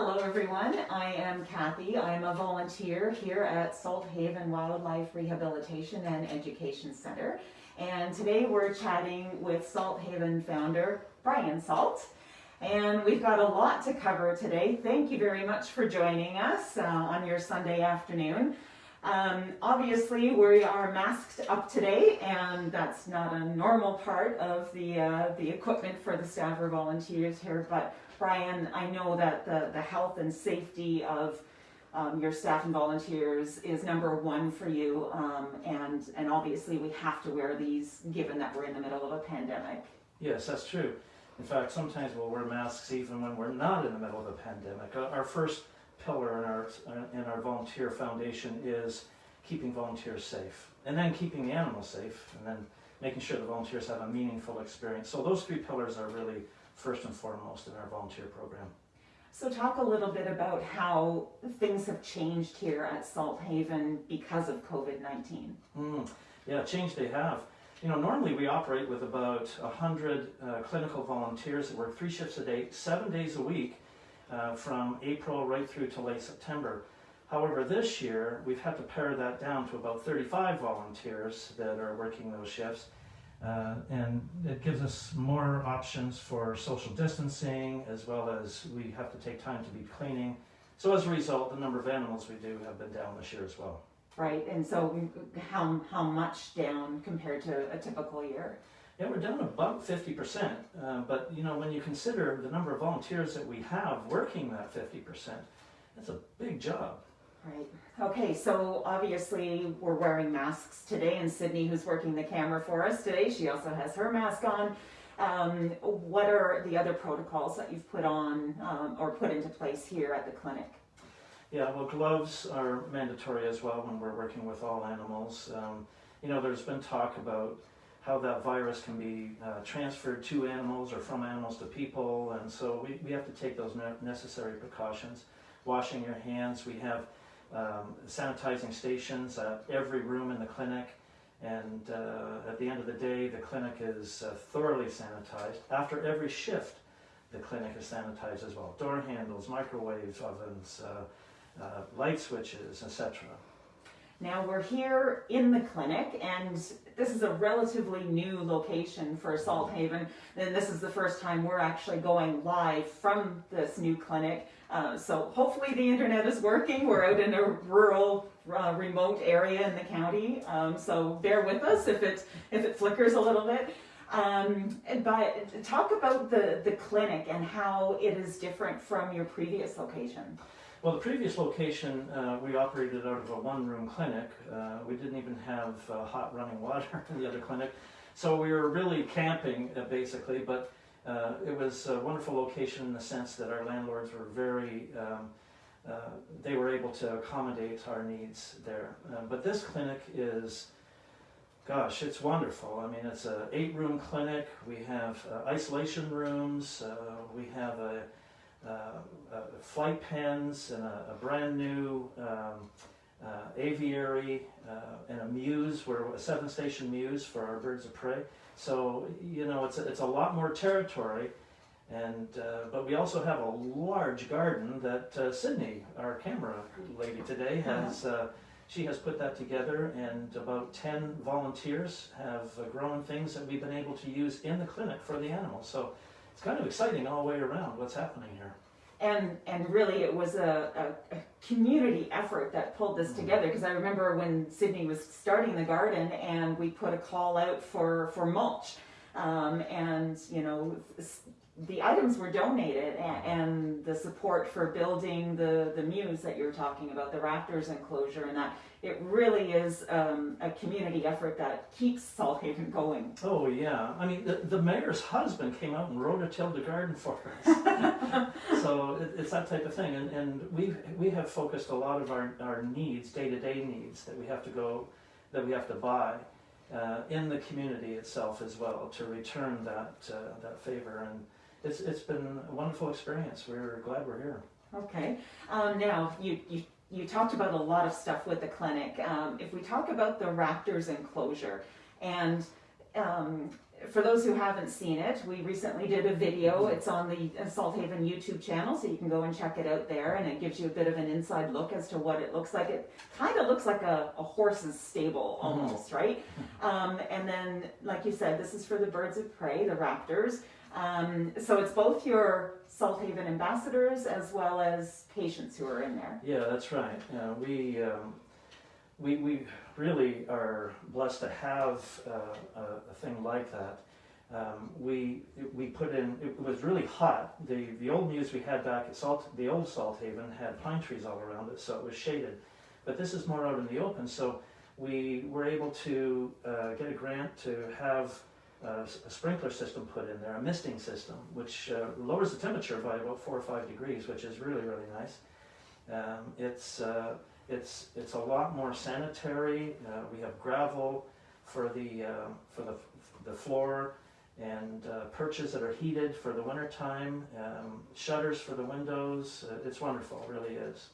Hello everyone, I am Kathy. I am a volunteer here at Salt Haven Wildlife Rehabilitation and Education Center. And today we're chatting with Salt Haven founder Brian Salt. And we've got a lot to cover today. Thank you very much for joining us uh, on your Sunday afternoon. Um, obviously, we are masked up today, and that's not a normal part of the uh, the equipment for the staff or volunteers here. But Brian, I know that the the health and safety of um, your staff and volunteers is number one for you, um, and and obviously we have to wear these given that we're in the middle of a pandemic. Yes, that's true. In fact, sometimes we'll wear masks even when we're not in the middle of a pandemic. Our first pillar in our, in our volunteer foundation is keeping volunteers safe and then keeping the animals safe and then making sure the volunteers have a meaningful experience. So those three pillars are really first and foremost in our volunteer program. So talk a little bit about how things have changed here at Salt Haven because of COVID-19. Mm, yeah, change they have. You know, normally we operate with about 100 uh, clinical volunteers that work three shifts a day, seven days a week, uh, from April right through to late September. However, this year we've had to pare that down to about 35 volunteers that are working those shifts. Uh, and it gives us more options for social distancing as well as we have to take time to be cleaning. So as a result, the number of animals we do have been down this year as well. Right, and so how, how much down compared to a typical year? Yeah, we're down about 50%, uh, but you know, when you consider the number of volunteers that we have working that 50%, that's a big job. Right. Okay, so obviously we're wearing masks today, and Sydney, who's working the camera for us today, she also has her mask on. Um, what are the other protocols that you've put on um, or put into place here at the clinic? Yeah, well, gloves are mandatory as well when we're working with all animals. Um, you know, there's been talk about how that virus can be uh, transferred to animals or from animals to people. And so we, we have to take those necessary precautions. Washing your hands, we have um, sanitizing stations at every room in the clinic. And uh, at the end of the day, the clinic is uh, thoroughly sanitized. After every shift, the clinic is sanitized as well. Door handles, microwaves, ovens, uh, uh, light switches, etc. Now we're here in the clinic and this is a relatively new location for Salt Haven and this is the first time we're actually going live from this new clinic. Uh, so hopefully the internet is working. We're out in a rural, uh, remote area in the county. Um, so bear with us if it, if it flickers a little bit. Um, but talk about the, the clinic and how it is different from your previous location. Well, the previous location, uh, we operated out of a one-room clinic. Uh, we didn't even have uh, hot running water in the other clinic. So we were really camping, uh, basically, but uh, it was a wonderful location in the sense that our landlords were very, um, uh, they were able to accommodate our needs there. but this clinic is, gosh, it's wonderful. I mean, it's an eight-room clinic. We have isolation rooms. we have a flight pens and a, a brand new um, uh, aviary and a mews, where a seven station mews for our birds of prey. So, you know, it's a, it's a lot more territory. And, uh, but we also have a large garden that uh, Sydney, our camera lady today, has, uh, she has put that together and about 10 volunteers have grown things that we've been able to use in the clinic for the animals. So it's kind of exciting all the way around what's happening here. And, and really it was a, a, a community effort that pulled this mm-hmm. together because I remember when Sydney was starting the garden and we put a call out for, for mulch um, and you know the items were donated and, and, the support for building the, the mews that you're talking about, the raptors enclosure and that, it really is um, a community effort that keeps Salt Haven going. Oh yeah, I mean the, the mayor's husband came out and rototilled the garden for us. so it, it's that type of thing and, and we we have focused a lot of our, our needs, day-to-day -day needs that we have to go, that we have to buy uh, in the community itself as well to return that, uh, that favor and it's, it's been a wonderful experience. We're glad we're here. Okay. Um, now, you, you, you talked about a lot of stuff with the clinic. Um, if we talk about the raptors enclosure, and um, for those who haven't seen it, we recently did a video. It's on the Salt Haven YouTube channel, so you can go and check it out there. And it gives you a bit of an inside look as to what it looks like. It kind of looks like a, a horse's stable almost, right? Um, and then, like you said, this is for the birds of prey, the raptors. Um, so it's both your Salt Haven ambassadors as well as patients who are in there. Yeah, that's right. Uh, we, um, we, we really are blessed to have uh, a, a thing like that. Um, we, we put in, it was really hot. The, the old mews we had back at Salt, the old Salt Haven had pine trees all around it, so it was shaded. But this is more out in the open, so we were able to uh, get a grant to have uh, a sprinkler system put in there, a misting system, which uh, lowers the temperature by about four or five degrees, which is really, really nice. Um, it's, uh, it's, it's a lot more sanitary. Uh, we have gravel for the, uh, for the, the floor and uh, perches that are heated for the wintertime, um, shutters for the windows. It's wonderful, it really is.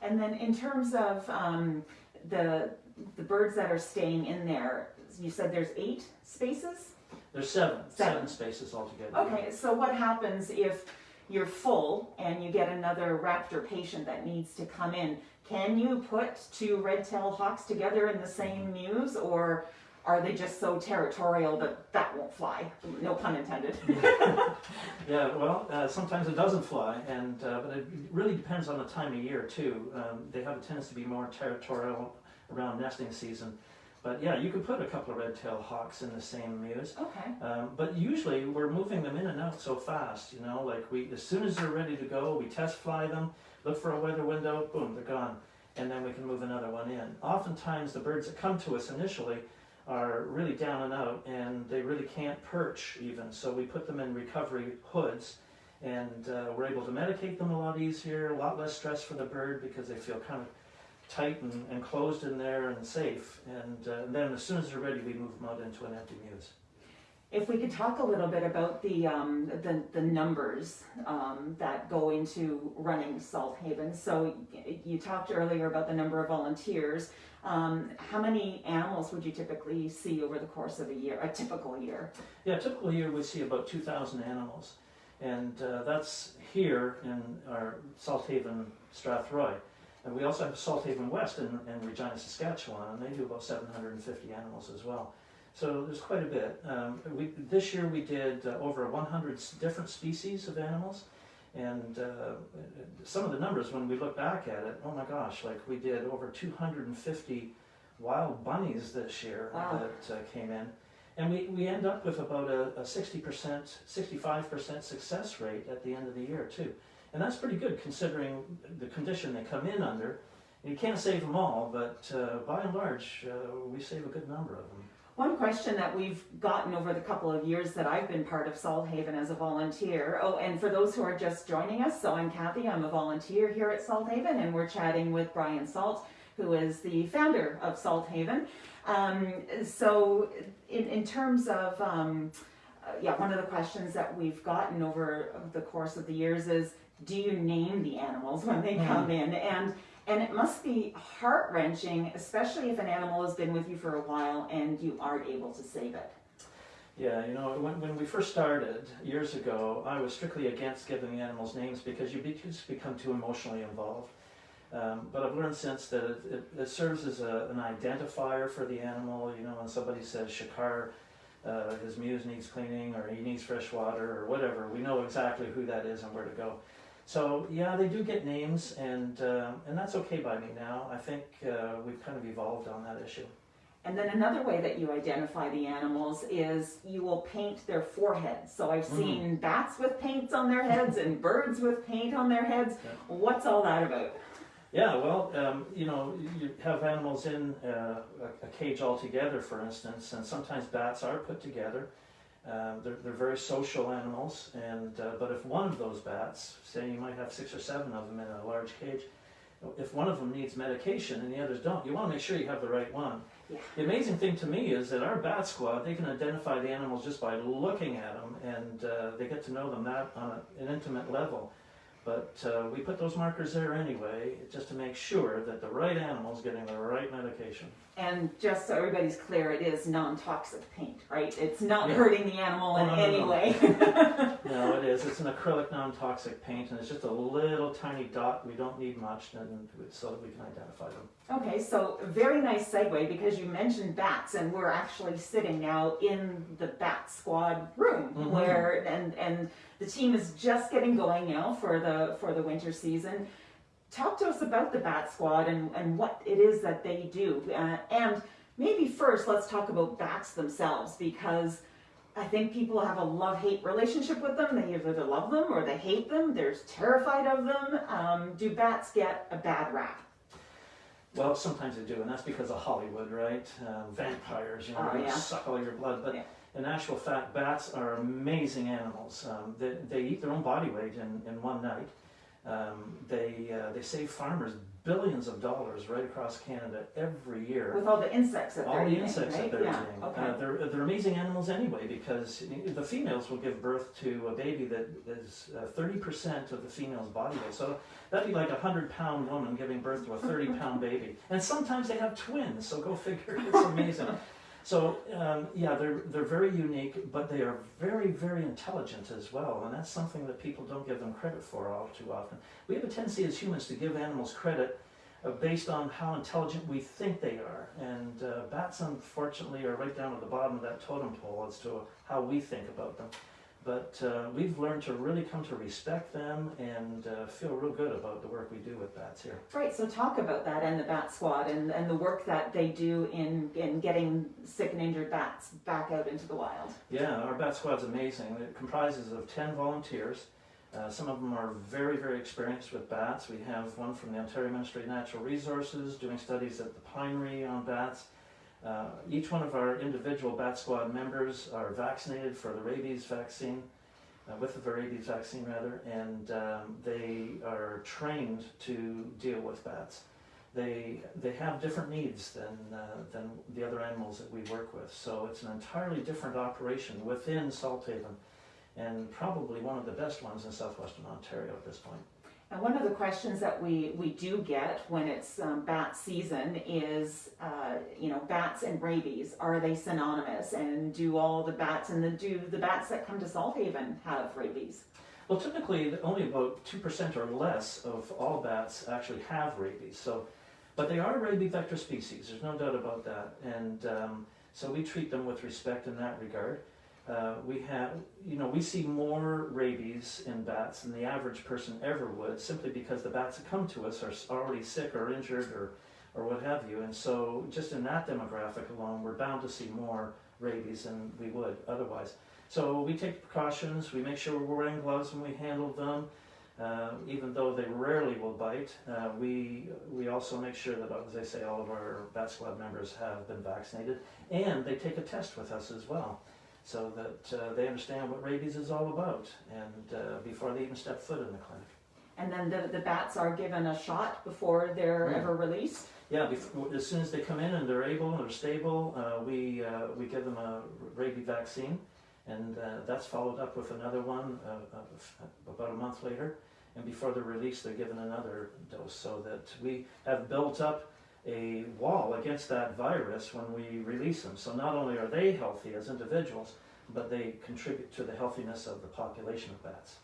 And then in terms of um, the the birds that are staying in there, you said there's eight spaces. There's seven, Seven. seven spaces altogether. Okay, so what happens if you're full and you get another raptor patient that needs to come in? Can you put two red-tailed hawks together in the same mews, or are they just so territorial that that won't fly? No pun intended. Yeah, well, uh, sometimes it doesn't fly, and uh, but it really depends on the time of year too. Um, they have a tendency to be more territorial around nesting season. But yeah, you could put a couple of red-tailed hawks in the same mews. Okay. Um, but usually we're moving them in and out so fast, you know, like we, as soon as they're ready to go, we test fly them, look for a weather window, boom, they're gone. And then we can move another one in. Oftentimes the birds that come to us initially are really down and out and they really can't perch even. So we put them in recovery hoods and uh, we're able to medicate them a lot easier, a lot less stress for the bird because they feel kind of tight and enclosed in there and safe. And uh, then as soon as they're ready, we move them out into an empty mews. If we could talk a little bit about the um, the, the numbers um, that go into running Salt Haven. So you talked earlier about the number of volunteers. Um, how many animals would you typically see over the course of a year, a typical year? Yeah, typical year we see about 2,000 animals, and uh, that's here in our Salt Haven Strathroy. And we also have Salt Haven West in, in Regina, Saskatchewan, and they do about 750 animals as well. So there's quite a bit. Um, we, this year we did uh, over 100 different species of animals, and uh, some of the numbers when we look back at it, oh my gosh, like we did over 250 wild bunnies this year Wow. that uh, came in. And we, we end up with about a, a 60%, 65% success rate at the end of the year, too. And that's pretty good considering the condition they come in under. You can't save them all, but uh, by and large, uh, we save a good number of them. One question that we've gotten over the couple of years that I've been part of Salt Haven as a volunteer. Oh, and for those who are just joining us, so I'm Kathy. I'm a volunteer here at Salt Haven, and we're chatting with Brian Salt, who is the founder of Salt Haven. Um, so, in, in terms of um, uh, yeah, one of the questions that we've gotten over the course of the years is, do you name the animals when they come in? And and it must be heart wrenching, especially if an animal has been with you for a while and you aren't able to save it. Yeah, you know, when, when we first started years ago, I was strictly against giving the animals names because you be, just become too emotionally involved. Um, but I've learned since that it, it, it serves as a, an identifier for the animal. You know, when somebody says Shakar, uh, his mews needs cleaning or he needs fresh water or whatever, we know exactly who that is and where to go. So yeah, they do get names, and uh, and that's okay by me now. I think uh, we've kind of evolved on that issue. And then another way that you identify the animals is you will paint their foreheads. So I've Mm. seen bats with paints on their heads and birds with paint on their heads. Yeah. What's all that about? Yeah, well, um, you know, you have animals in uh, a, cage altogether, for instance, and sometimes bats are put together. Uh, they're, they're very social animals, and uh, but if one of those bats, say you might have six or seven of them in a large cage, if one of them needs medication and the others don't, you want to make sure you have the right one. Yeah. The amazing thing to me is that our bat squad, they can identify the animals just by looking at them, and uh, they get to know them that on a, an intimate level. But uh, we put those markers there anyway, just to make sure that the right animal's getting the right medication. And just so everybody's clear, it is non-toxic paint, right? It's not Yeah. hurting the animal in Oh, no, no, any no. way. No, it is. It's an acrylic non-toxic paint, and it's just a little tiny dot. We don't need much, so that we can identify them. Okay, so very nice segue because you mentioned bats, and we're actually sitting now in the bat squad room Mhm. where and and the team is just getting going now for the for the winter season. Talk to us about the bat squad and and what it is that they do, uh, and maybe first let's talk about bats themselves because. I think people have a love-hate relationship with them. They either love them or they hate them. They're terrified of them. Um, do bats get a bad rap? Well, sometimes they do, and that's because of Hollywood, right? Um, vampires, you know, Oh, yeah. suck all your blood. But Yeah. in actual fact, bats are amazing animals. Um, they, they eat their own body weight in, in one night. Um, they, uh, they save farmers billions of dollars right across Canada every year. With all the insects that all they're the eating, insects right? that they're yeah. eating. Okay. Uh, they're, they're amazing animals anyway because the females will give birth to a baby that is uh, 30% of the female's body weight. So that'd be like a 100 pound woman giving birth to a 30 pound baby. And sometimes they have twins, so go figure. It's amazing. So um, yeah, they're they're very unique, but they are very very intelligent as well, and that's something that people don't give them credit for all too often. We have a tendency as humans to give animals credit uh, based on how intelligent we think they are, and uh, bats unfortunately are right down at the bottom of that totem pole as to how we think about them. But uh, we've learned to really come to respect them and uh, feel real good about the work we do with bats here. Right, so talk about that and the bat squad and, and the work that they do in, in getting sick and injured bats back out into the wild. Yeah, our bat squad's amazing. It comprises of 10 volunteers. Uh, some of them are very, very experienced with bats. We have one from the Ontario Ministry of Natural Resources doing studies at the Pinery on bats. Uh, each one of our individual bat squad members are vaccinated for the rabies vaccine, uh, with the rabies vaccine rather, and um, they are trained to deal with bats. They, they have different needs than, uh, than the other animals that we work with, so it's an entirely different operation within Salthaven, and probably one of the best ones in southwestern Ontario at this point. And one of the questions that we, we do get when it's um, bat season is, uh, you know, bats and rabies, are they synonymous? And do all the bats and the, do the bats that come to Salthaven have rabies? Well, typically, only about 2% or less of all bats actually have rabies. So, but they are rabies vector species, there's no doubt about that. And um, so we treat them with respect in that regard. Uh, we have, you know, we see more rabies in bats than the average person ever would, simply because the bats that come to us are already sick or injured or, or what have you. And so, just in that demographic alone, we're bound to see more rabies than we would otherwise. So we take precautions. We make sure we're wearing gloves when we handle them, uh, even though they rarely will bite. Uh, we we also make sure that, as I say, all of our bat squad members have been vaccinated, and they take a test with us as well, so that uh, they understand what rabies is all about, and uh, before they even step foot in the clinic. And then the, the bats are given a shot before they're Mm. ever released? Yeah, bef- as soon as they come in and they're able and they're stable, uh, we uh, we give them a rabies vaccine, and uh, that's followed up with another one uh, about a month later. And before they're released, they're given another dose, so that we have built up a wall against that virus when we release them. So not only are they healthy as individuals, but they contribute to the healthiness of the population of bats.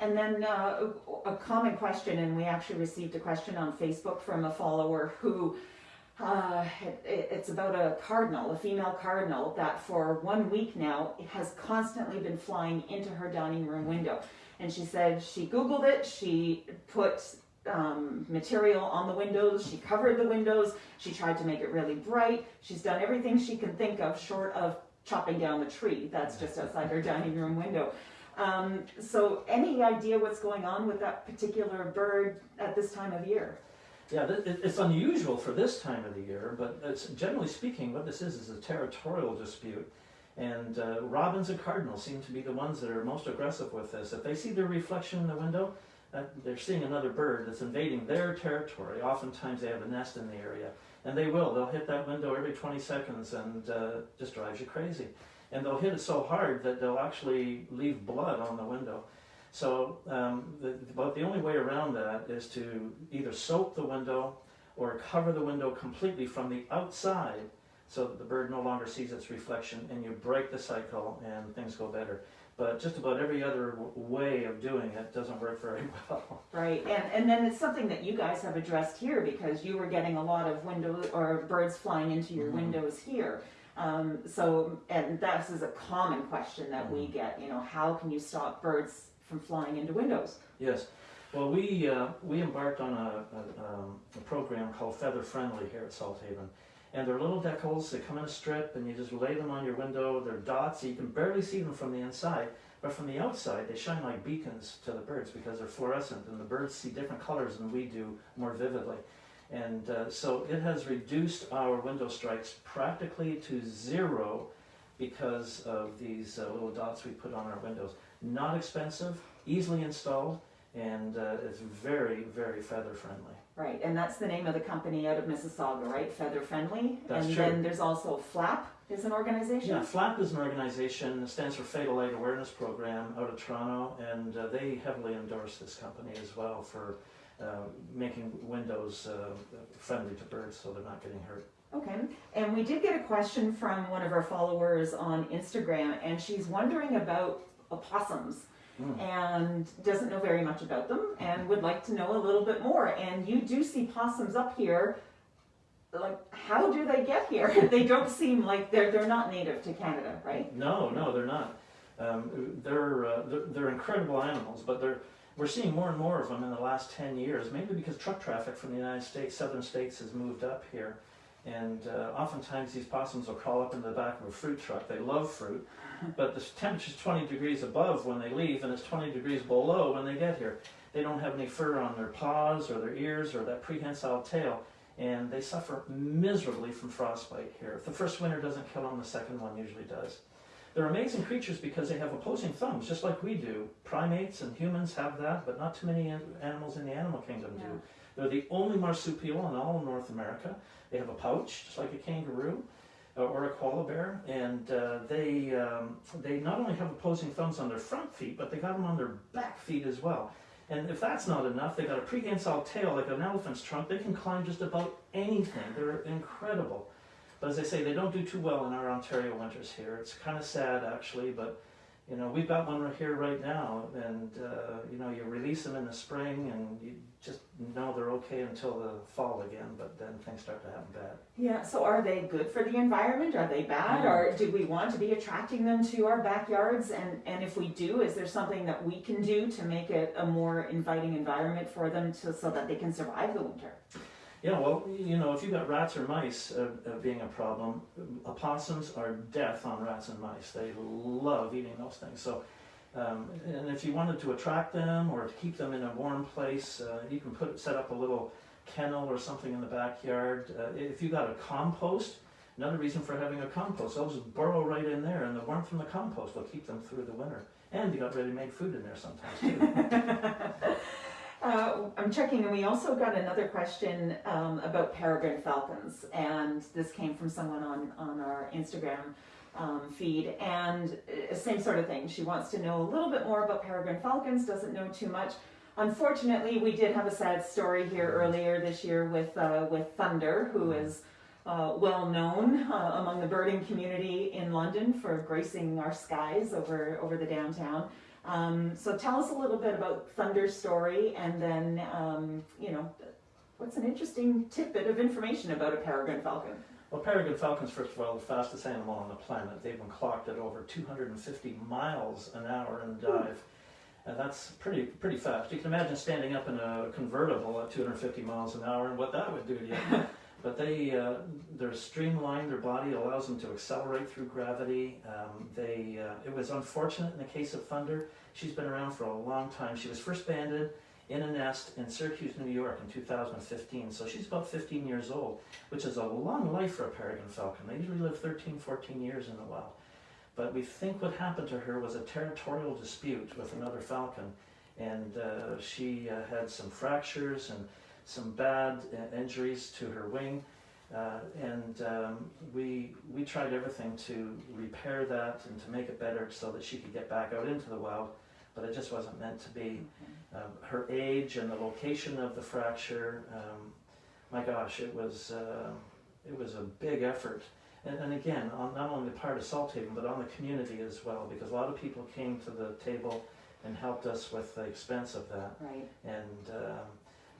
And then uh, a common question, and we actually received a question on Facebook from a follower who uh, it, it's about a cardinal, a female cardinal, that for one week now has constantly been flying into her dining room window. And she said she Googled it, she put um, material on the windows, she covered the windows, she tried to make it really bright. She's done everything she can think of short of chopping down the tree that's just outside her dining room window. Um, so, any idea what's going on with that particular bird at this time of year? Yeah, it's unusual for this time of the year, but generally speaking, what this is is a territorial dispute. And uh, robins and cardinals seem to be the ones that are most aggressive with this. If they see their reflection in the window, uh, they're seeing another bird that's invading their territory. Oftentimes they have a nest in the area, and they will. They'll hit that window every 20 seconds and uh, just drives you crazy. And they'll hit it so hard that they'll actually leave blood on the window. So um, the, about the only way around that is to either soak the window or cover the window completely from the outside so that the bird no longer sees its reflection and you break the cycle and things go better. But just about every other w- way of doing it doesn't work very well. Right, and, and then it's something that you guys have addressed here because you were getting a lot of window or birds flying into your Mhm. windows here. Um, so, and this is a common question that we Mhm. get, you know, how can you stop birds from flying into windows? Yes. Well, we, uh, we embarked on a, a, um, a program called Feather Friendly here at Salt Haven. And they're little decals, they come in a strip and you just lay them on your window. They're dots, so you can barely see them from the inside. But from the outside, they shine like beacons to the birds because they're fluorescent and the birds see different colors than we do more vividly. And uh, so it has reduced our window strikes practically to zero because of these uh, little dots we put on our windows. Not expensive, easily installed, and uh, it's very, very feather friendly. Right, and that's the name of the company out of Mississauga, right? Feather Friendly. That's and true. then there's also Flap is an organization. Yeah, FLAP is an organization that stands for Fatal Light Awareness Program out of Toronto, and uh, they heavily endorse this company as well for uh, making windows uh, friendly to birds so they're not getting hurt. Okay, and we did get a question from one of our followers on Instagram, and she's wondering about opossums. Mm. and doesn't know very much about them and would like to know a little bit more. And you do see possums up here. Like, how do they get here? they don't seem like they're they're not native to Canada, right? No, no, they're not. Um, they're, uh, they're they're incredible animals, but they're we're seeing more and more of them in the last ten years, mainly because truck traffic from the United States, southern states, has moved up here, and uh, oftentimes these possums will crawl up into the back of a fruit truck. They love fruit, but the temperature's 20 degrees above when they leave, and it's 20 degrees below when they get here. They don't have any fur on their paws or their ears or that prehensile tail, and they suffer miserably from frostbite here. If the first winter doesn't kill them, the second one usually does. They're amazing creatures because they have opposing thumbs, just like we do. Primates and humans have that, but not too many animals in the animal kingdom do. Yeah. They're the only marsupial in all of North America. They have a pouch, just like a kangaroo or a koala bear, and uh, they um, they not only have opposing thumbs on their front feet, but they got them on their back feet as well. And if that's not enough, they got a prehensile tail like an elephant's trunk. They can climb just about anything. They're incredible. But as I say, they don't do too well in our Ontario winters here. It's kind of sad actually, but you know we've got one right here right now, and uh, you know you release them in the spring, and you just know they're okay until the fall again. But then things start to happen bad. Yeah. So are they good for the environment? Are they bad? Mm. Or do we want to be attracting them to our backyards? And and if we do, is there something that we can do to make it a more inviting environment for them to so that they can survive the winter? Yeah, well, you know, if you've got rats or mice uh, uh, being a problem, opossums are death on rats and mice. They love eating those things. So, um, and if you wanted to attract them or to keep them in a warm place, uh, you can put set up a little kennel or something in the backyard. Uh, if you got a compost, another reason for having a compost, just burrow right in there, and the warmth from the compost will keep them through the winter. And you got ready-made food in there sometimes too. Uh, I'm checking, and we also got another question um, about peregrine falcons, and this came from someone on on our Instagram um, feed, and uh, same sort of thing. She wants to know a little bit more about peregrine falcons, doesn't know too much. Unfortunately, we did have a sad story here earlier this year with uh, with Thunder, who is uh, well known uh, among the birding community in London for gracing our skies over over the downtown. Um, so tell us a little bit about Thunder's story, and then um, you know, what's an interesting tidbit of information about a peregrine falcon? Well, peregrine falcons, first of all, the fastest animal on the planet. They've been clocked at over 250 miles an hour in dive. And that's pretty pretty fast. You can imagine standing up in a convertible at 250 miles an hour and what that would do to you. but they uh, they're streamlined. Their body allows them to accelerate through gravity. Um, they uh, it was unfortunate in the case of Thunder. She's been around for a long time. She was first banded in a nest in Syracuse, New York in 2015. So she's about 15 years old, which is a long life for a peregrine falcon. They usually live 13, 14 years in the wild. But we think what happened to her was a territorial dispute with another falcon. And uh, she uh, had some fractures and some bad uh, injuries to her wing. Uh, and um, we, we tried everything to repair that and to make it better so that she could get back out into the wild. but it just wasn't meant to be. Um, her age and the location of the fracture, um, my gosh, it was uh, it was a big effort. And, and again, on not only the part of Salthaven, but on the community as well, because a lot of people came to the table and helped us with the expense of that. Right. And um,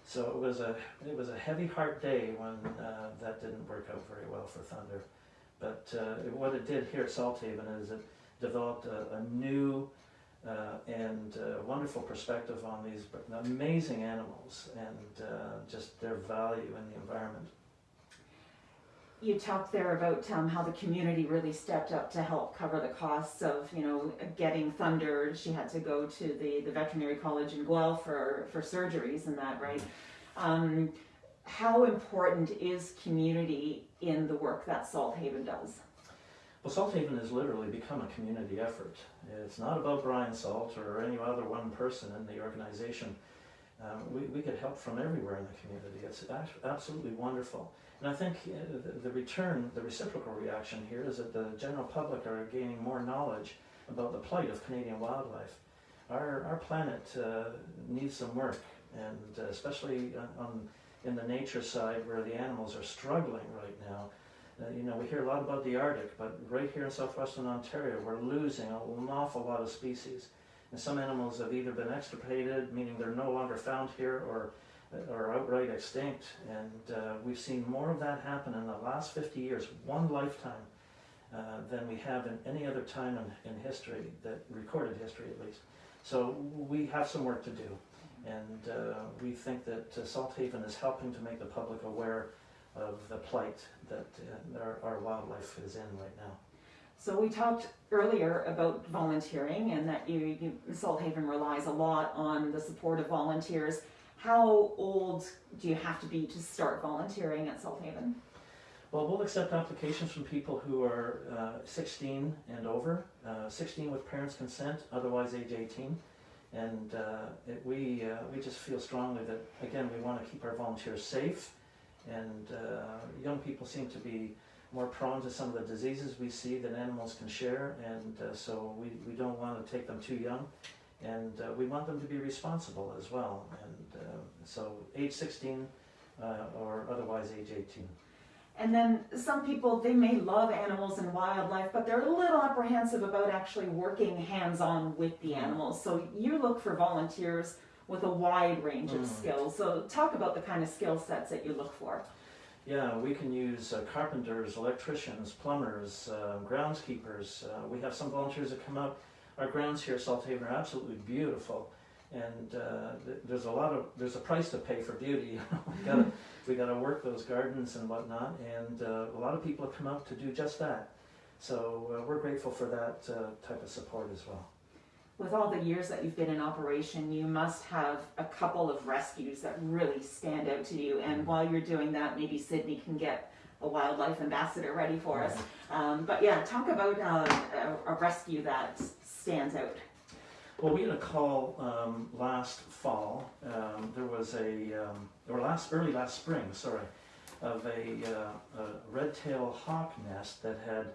so it was a it was a heavy heart day when uh, that didn't work out very well for Thunder. But uh, what it did here at Salthaven is it developed a, a new uh, and uh, wonderful perspective on these amazing animals and uh, just their value in the environment. You talked there about um, how the community really stepped up to help cover the costs of, you know, getting Thunder. She had to go to the, the veterinary college in Guelph for, for surgeries and that, right? Um, how important is community in the work that Salt Haven does? Well, Salthaven has literally become a community effort. It's not about Brian Salt or any other one person in the organization. Um, we, we get help from everywhere in the community. It's absolutely wonderful. And I think uh, the, return, the reciprocal reaction here is that the general public are gaining more knowledge about the plight of Canadian wildlife. Our, our planet uh, needs some work, and uh, especially on, in the nature side where the animals are struggling right now. Uh, you know, we hear a lot about the Arctic, but right here in southwestern Ontario, we're losing an awful lot of species. And some animals have either been extirpated, meaning they're no longer found here, or are outright extinct. And uh, we've seen more of that happen in the last 50 years, one lifetime, uh, than we have in any other time in, in history, that recorded history at least. So we have some work to do. And uh, we think that uh, Salthaven is helping to make the public aware of the plight that uh, our, our wildlife is in right now. So we talked earlier about volunteering and that you, you Salthaven relies a lot on the support of volunteers. How old do you have to be to start volunteering at Salthaven? Well, we'll accept applications from people who are uh, 16 and over, uh, 16 with parents' consent, otherwise age 18. And uh, it, we, uh, we just feel strongly that, again, we want to keep our volunteers safe and uh, young people seem to be more prone to some of the diseases we see that animals can share, and uh, so we, we don't want to take them too young, and uh, we want them to be responsible as well. And uh, so, age 16 uh, or otherwise age 18. And then some people, they may love animals and wildlife, but they're a little apprehensive about actually working hands on with the animals. So, you look for volunteers with a wide range of Mm. skills. So talk about the kind of skill sets that you look for. Yeah, we can use uh, carpenters, electricians, plumbers, uh, groundskeepers. Uh, we have some volunteers that come out. Our grounds here at Salthaven are absolutely beautiful, and uh, there's a lot of there's a price to pay for beauty. we gotta we gotta work those gardens and whatnot, and uh, a lot of people have come out to do just that. So uh, we're grateful for that uh, type of support as well. With all the years that you've been in operation, you must have a couple of rescues that really stand out to you. And while you're doing that, maybe Sydney can get a wildlife ambassador ready for us. Um, but yeah, talk about uh, a, a rescue that stands out. Well, we had a call um, last fall. Um, there was a, um, or last early last spring, sorry, of a, uh, a red-tailed hawk nest that had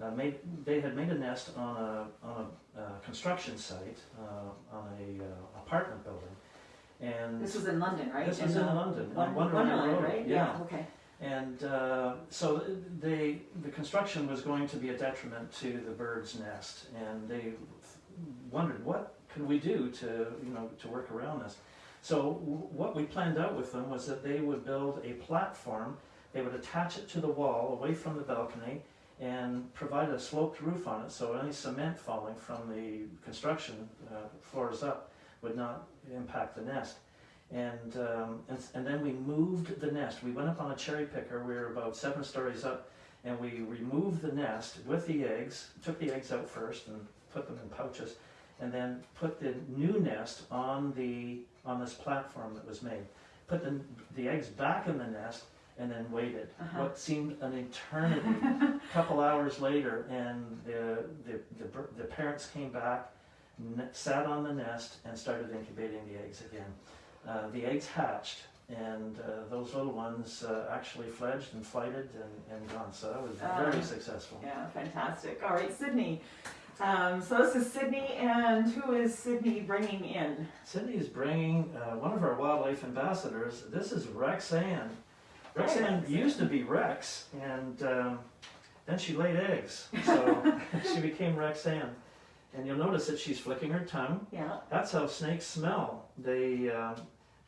uh, made. They had made a nest on a on a uh, construction site uh, on a uh, apartment building, and This was in London, right? this was in London on Wonderland Wonderland, Road. right? yeah. Okay. And uh, so they, the construction was going to be a detriment to the bird's nest, and they wondered what can we do to, you know, to work around this. So what we planned out with them was that they would build a platform, they would attach it to the wall away from the balcony, and provide a sloped roof on it, so any cement falling from the construction uh, floors up would not impact the nest. And, um, and, and then we moved the nest. We went up on a cherry picker. We were about seven stories up, and we removed the nest with the eggs. Took the eggs out first and put them in pouches, and then put the new nest on the on this platform that was made. Put the the eggs back in the nest, and then waited. Uh-huh. What seemed an eternity. A couple hours later, and the the the, the parents came back, n- sat on the nest, and started incubating the eggs again. Uh, the eggs hatched, and uh, those little ones uh, actually fledged and flighted and, and gone. So that was very Ah. successful. Yeah, fantastic. All right, Sydney. Um, so this is Sydney, and who is Sydney bringing in? Sydney is bringing uh, one of our wildlife ambassadors. This is Rexanne. Hi, Rexanne Rexanne. used to be Rex, and um, then she laid eggs, so she became Rexanne. And you'll notice that she's flicking her tongue. Yeah. That's how snakes smell. They um,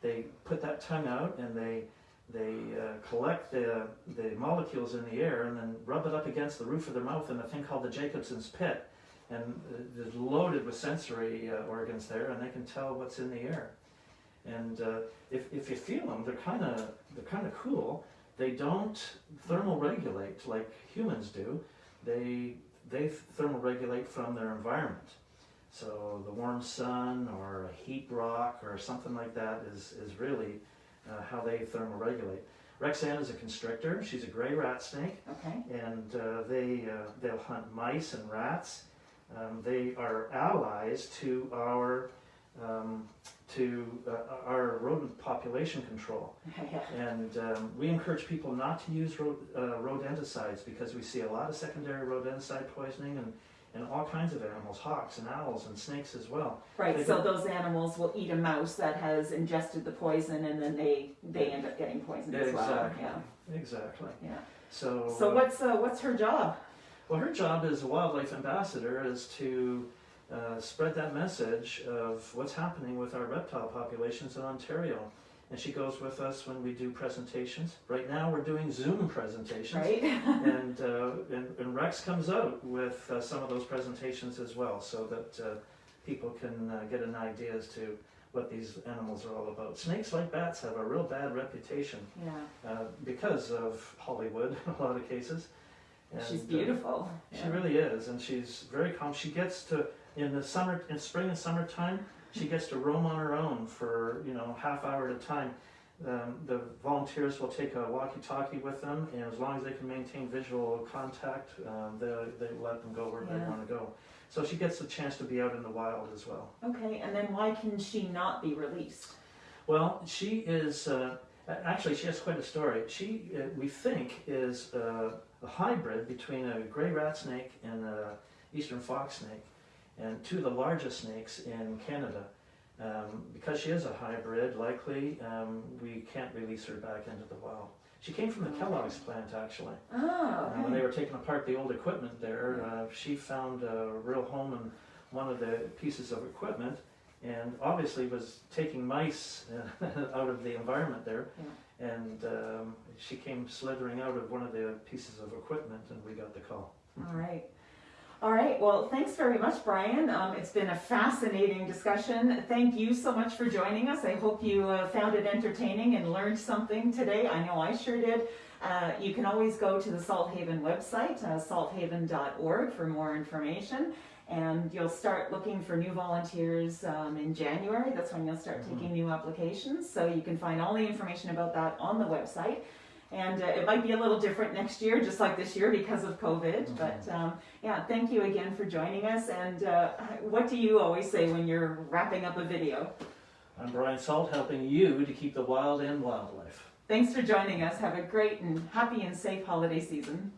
they put that tongue out and they they uh, collect the the molecules in the air and then rub it up against the roof of their mouth in a thing called the Jacobson's pit, and uh, it's loaded with sensory uh, organs there, and they can tell what's in the air. And uh, if if you feel them, they're kind of they're kind of cool. They don't thermal regulate like humans do. They they thermal regulate from their environment. So the warm sun or a heat rock or something like that is, is really uh, how they thermoregulate. Rexanne is a constrictor. She's a gray rat snake, Okay. and uh, they uh, they'll hunt mice and rats. Um, they are allies to our to uh, our rodent population control. And um, we encourage people not to use ro- uh, rodenticides because we see a lot of secondary rodenticide poisoning and, and all kinds of animals, hawks and owls and snakes as well. Right. They So those animals will eat a mouse that has ingested the poison, and then they they end up getting poisoned as well. exactly. Yeah. Exactly. Yeah. So, So uh, what's uh, what's her job? well, her job as a wildlife ambassador is to uh, spread that message of what's happening with our reptile populations in Ontario. And she goes with us when we do presentations. Right now, we're doing Zoom presentations. Right. and, uh, and, and Rex comes out with uh, some of those presentations as well, so that uh, people can uh, get an idea as to what these animals are all about. Snakes, like bats, have a real bad reputation yeah. uh, because of Hollywood in a lot of cases. She's And, uh, beautiful. she Yeah. really is, and she's very calm. She gets to in the summer, in spring and summertime, she gets to roam on her own for you know half hour at a time. Um, the volunteers will take a walkie-talkie with them, and as long as they can maintain visual contact, um, they they let them go where they want to go. So she gets a chance to be out in the wild as well. Okay. And then why can she not be released? Well, she is uh, actually she has quite a story. She uh, we think is uh, a hybrid between a gray rat snake and a eastern fox snake, and two of the largest snakes in Canada. Um, because she is a hybrid, likely um, we can't release her back into the wild. She came from the Kellogg's plant actually. Oh. Uh, when they were taking apart the old equipment there, uh, she found a real home in one of the pieces of equipment and obviously was taking mice uh, out of the environment there. Yeah. And um, she came slithering out of one of the pieces of equipment and we got the call. All right. All right. Well, thanks very much, Brian. Um, it's been a fascinating discussion. Thank you so much for joining us. I hope you uh, found it entertaining and learned something today. I know I sure did. Uh, you can always go to the Salt Haven website, uh, salthaven.org, for more information. And you'll start looking for new volunteers um, in January. That's when you'll start taking new applications. So you can find all the information about that on the website. And uh, it might be a little different next year, just like this year because of COVID. Mhm. But um, yeah, thank you again for joining us. And uh, what do you always say when you're wrapping up a video? I'm Brian Salt, helping you to keep the wild and wildlife. Thanks for joining us. Have a great and happy and safe holiday season.